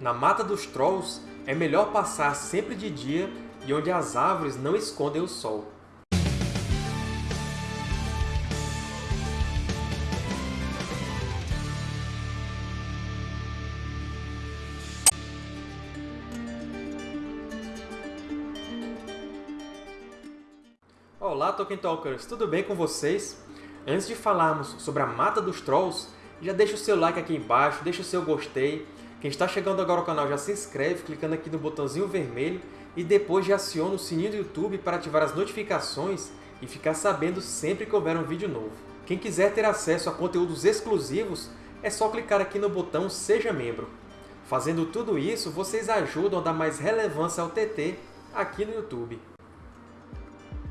Na Mata dos Trolls, é melhor passar sempre de dia e onde as árvores não escondem o sol. Olá, Tolkien Talkers! Tudo bem com vocês? Antes de falarmos sobre a Mata dos Trolls, já deixa o seu like aqui embaixo, deixa o seu gostei. Quem está chegando agora ao canal já se inscreve clicando aqui no botãozinho vermelho e depois já aciona o sininho do YouTube para ativar as notificações e ficar sabendo sempre que houver um vídeo novo. Quem quiser ter acesso a conteúdos exclusivos, é só clicar aqui no botão Seja Membro. Fazendo tudo isso, vocês ajudam a dar mais relevância ao TT aqui no YouTube.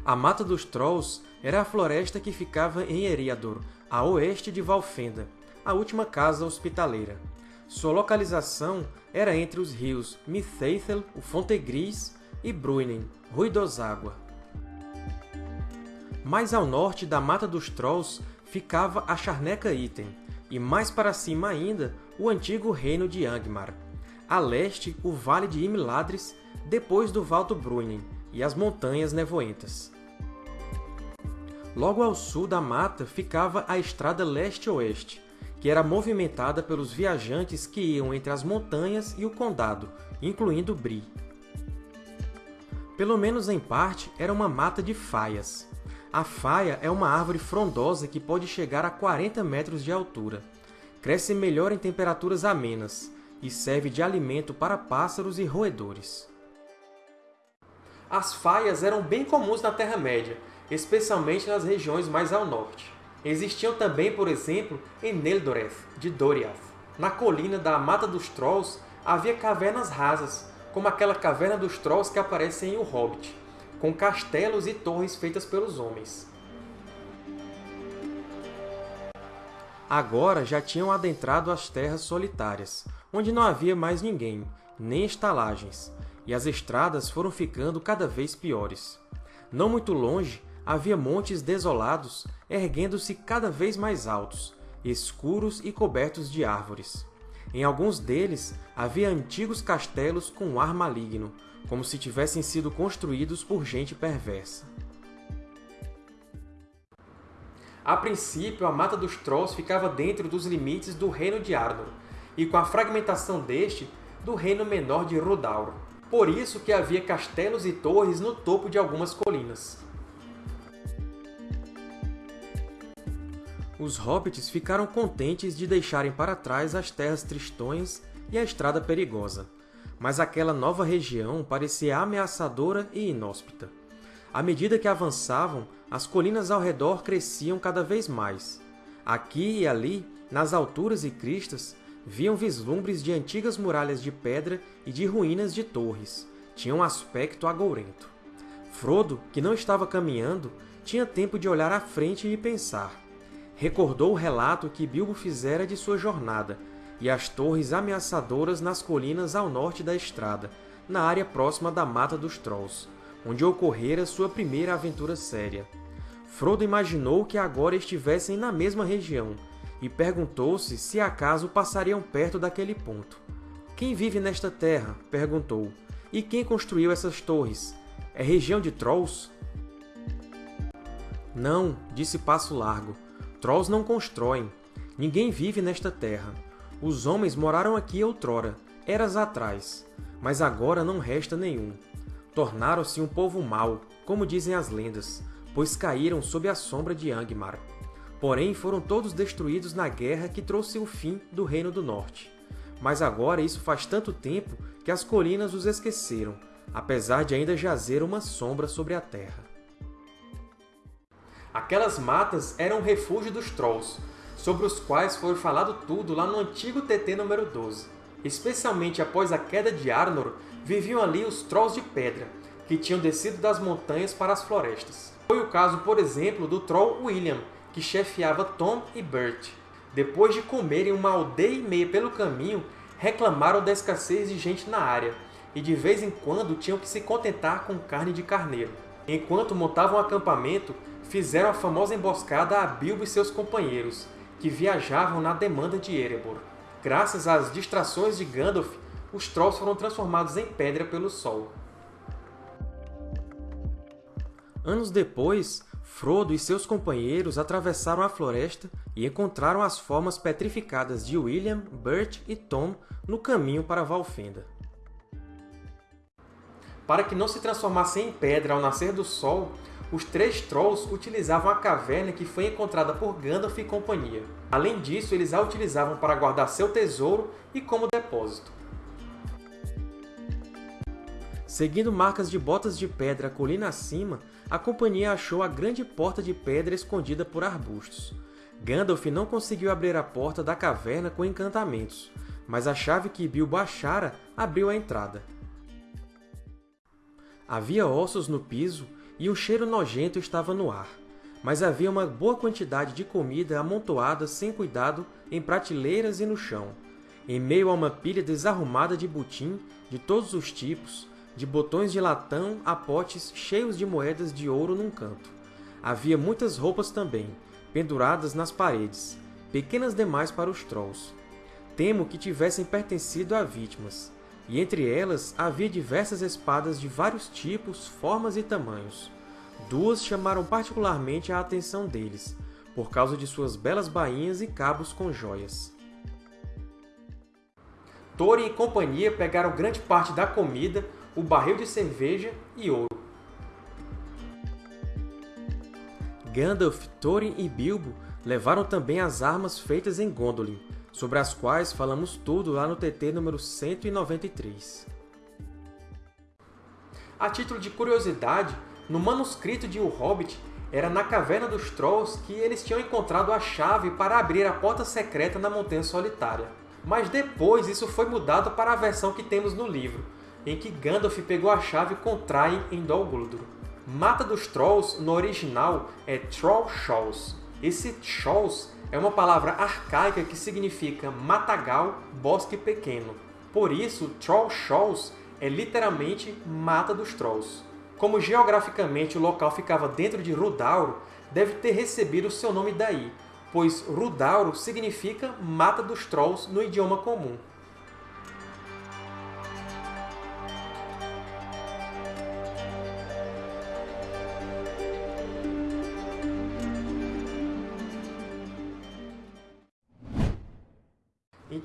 A Mata dos Trolls era a floresta que ficava em Eriador, a oeste de Valfenda, a última casa hospitaleira. Sua localização era entre os rios Mithaethel, o Fontegris, e Bruinen, Ruidoságua. Mais ao norte da Mata dos Trolls ficava a Charneca Item, e mais para cima ainda, o antigo reino de Angmar. A leste, o Vale de Imladris, depois do Valdo Bruinen, e as Montanhas Nevoentas. Logo ao sul da mata ficava a Estrada Leste-Oeste, que era movimentada pelos viajantes que iam entre as montanhas e o condado, incluindo Bree. Pelo menos em parte, era uma mata de faias. A faia é uma árvore frondosa que pode chegar a 40 metros de altura. Cresce melhor em temperaturas amenas e serve de alimento para pássaros e roedores. As faias eram bem comuns na Terra-média, especialmente nas regiões mais ao norte. Existiam também, por exemplo, em Neldoreth, de Doriath. Na colina da Mata dos Trolls havia cavernas rasas, como aquela Caverna dos Trolls que aparece em O Hobbit, com castelos e torres feitas pelos homens. Agora já tinham adentrado as Terras Solitárias, onde não havia mais ninguém, nem estalagens, e as estradas foram ficando cada vez piores. Não muito longe, havia montes desolados, erguendo-se cada vez mais altos, escuros e cobertos de árvores. Em alguns deles, havia antigos castelos com ar maligno, como se tivessem sido construídos por gente perversa. A princípio, a Mata dos Trolls ficava dentro dos limites do Reino de Arnor, e com a fragmentação deste, do Reino Menor de Rodauro. Por isso que havia castelos e torres no topo de algumas colinas. Os hobbits ficaram contentes de deixarem para trás as terras tristonhas e a estrada perigosa, mas aquela nova região parecia ameaçadora e inóspita. À medida que avançavam, as colinas ao redor cresciam cada vez mais. Aqui e ali, nas alturas e cristas, viam vislumbres de antigas muralhas de pedra e de ruínas de torres. Tinham um aspecto agourento. Frodo, que não estava caminhando, tinha tempo de olhar à frente e pensar recordou o relato que Bilbo fizera de sua jornada, e as torres ameaçadoras nas colinas ao norte da estrada, na área próxima da Mata dos Trolls, onde ocorrera sua primeira aventura séria. Frodo imaginou que agora estivessem na mesma região, e perguntou-se se acaso passariam perto daquele ponto. Quem vive nesta terra? perguntou. E quem construiu essas torres? É região de Trolls? Não, disse Passo Largo. Trolls não constroem. Ninguém vive nesta terra. Os homens moraram aqui outrora, eras atrás, mas agora não resta nenhum. Tornaram-se um povo mau, como dizem as lendas, pois caíram sob a sombra de Angmar. Porém, foram todos destruídos na guerra que trouxe o fim do Reino do Norte. Mas agora isso faz tanto tempo que as colinas os esqueceram, apesar de ainda jazer uma sombra sobre a terra. Aquelas matas eram o refúgio dos Trolls, sobre os quais foi falado tudo lá no antigo TT número 12. Especialmente após a queda de Arnor, viviam ali os Trolls de Pedra, que tinham descido das montanhas para as florestas. Foi o caso, por exemplo, do Troll William, que chefiava Tom e Bert. Depois de comerem uma aldeia e meia pelo caminho, reclamaram da escassez de gente na área, e de vez em quando tinham que se contentar com carne de carneiro. Enquanto montavam um acampamento, fizeram a famosa emboscada a Bilbo e seus companheiros, que viajavam na demanda de Erebor. Graças às distrações de Gandalf, os Trolls foram transformados em pedra pelo Sol. Anos depois, Frodo e seus companheiros atravessaram a floresta e encontraram as formas petrificadas de William, Bert e Tom no caminho para Valfenda. Para que não se transformassem em pedra ao nascer do sol, os três Trolls utilizavam a caverna que foi encontrada por Gandalf e companhia. Além disso, eles a utilizavam para guardar seu tesouro e como depósito. Seguindo marcas de botas de pedra colina acima, a companhia achou a grande porta de pedra escondida por arbustos. Gandalf não conseguiu abrir a porta da caverna com encantamentos, mas a chave que Bilbo achara abriu a entrada. Havia ossos no piso e um cheiro nojento estava no ar, mas havia uma boa quantidade de comida amontoada sem cuidado em prateleiras e no chão, em meio a uma pilha desarrumada de butim de todos os tipos, de botões de latão a potes cheios de moedas de ouro num canto. Havia muitas roupas também, penduradas nas paredes, pequenas demais para os Trolls. Temo que tivessem pertencido a vítimas, e entre elas havia diversas espadas de vários tipos, formas e tamanhos. Duas chamaram particularmente a atenção deles, por causa de suas belas bainhas e cabos com joias. Thorin e companhia pegaram grande parte da comida, o barril de cerveja e ouro. Gandalf, Thorin e Bilbo levaram também as armas feitas em Gondolin, sobre as quais falamos tudo lá no TT número 193. A título de curiosidade, no manuscrito de O Hobbit, era na Caverna dos Trolls que eles tinham encontrado a chave para abrir a porta secreta na Montanha Solitária. Mas depois isso foi mudado para a versão que temos no livro, em que Gandalf pegou a chave com Train em Dol Guldur. Mata dos Trolls, no original, é Troll Shoals. Esse Shoals é uma palavra arcaica que significa matagal, bosque pequeno. Por isso, Troll Shoals é literalmente Mata dos Trolls. Como geograficamente o local ficava dentro de Rudauro, deve ter recebido seu nome daí, pois Rudauro significa Mata dos Trolls no idioma comum.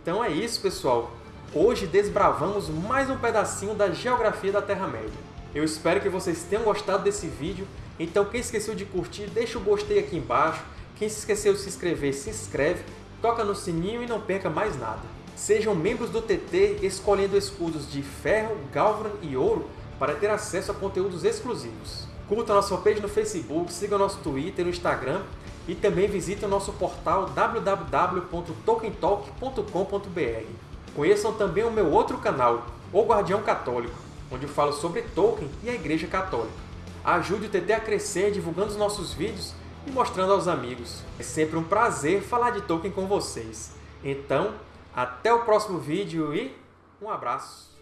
Então é isso, pessoal! Hoje desbravamos mais um pedacinho da geografia da Terra-média. Eu espero que vocês tenham gostado desse vídeo, então quem esqueceu de curtir, deixa o gostei aqui embaixo, quem se esqueceu de se inscrever, se inscreve, toca no sininho e não perca mais nada. Sejam membros do TT escolhendo escudos de ferro, galvan e ouro para ter acesso a conteúdos exclusivos. Curta nossa fanpage no Facebook, siga nosso Twitter e Instagram e também visite o nosso portal www.tolkientalk.com.br. Conheçam também o meu outro canal, O Guardião Católico, onde eu falo sobre Tolkien e a Igreja Católica. Ajude o TT a crescer divulgando os nossos vídeos e mostrando aos amigos. É sempre um prazer falar de Tolkien com vocês. Então, até o próximo vídeo e um abraço!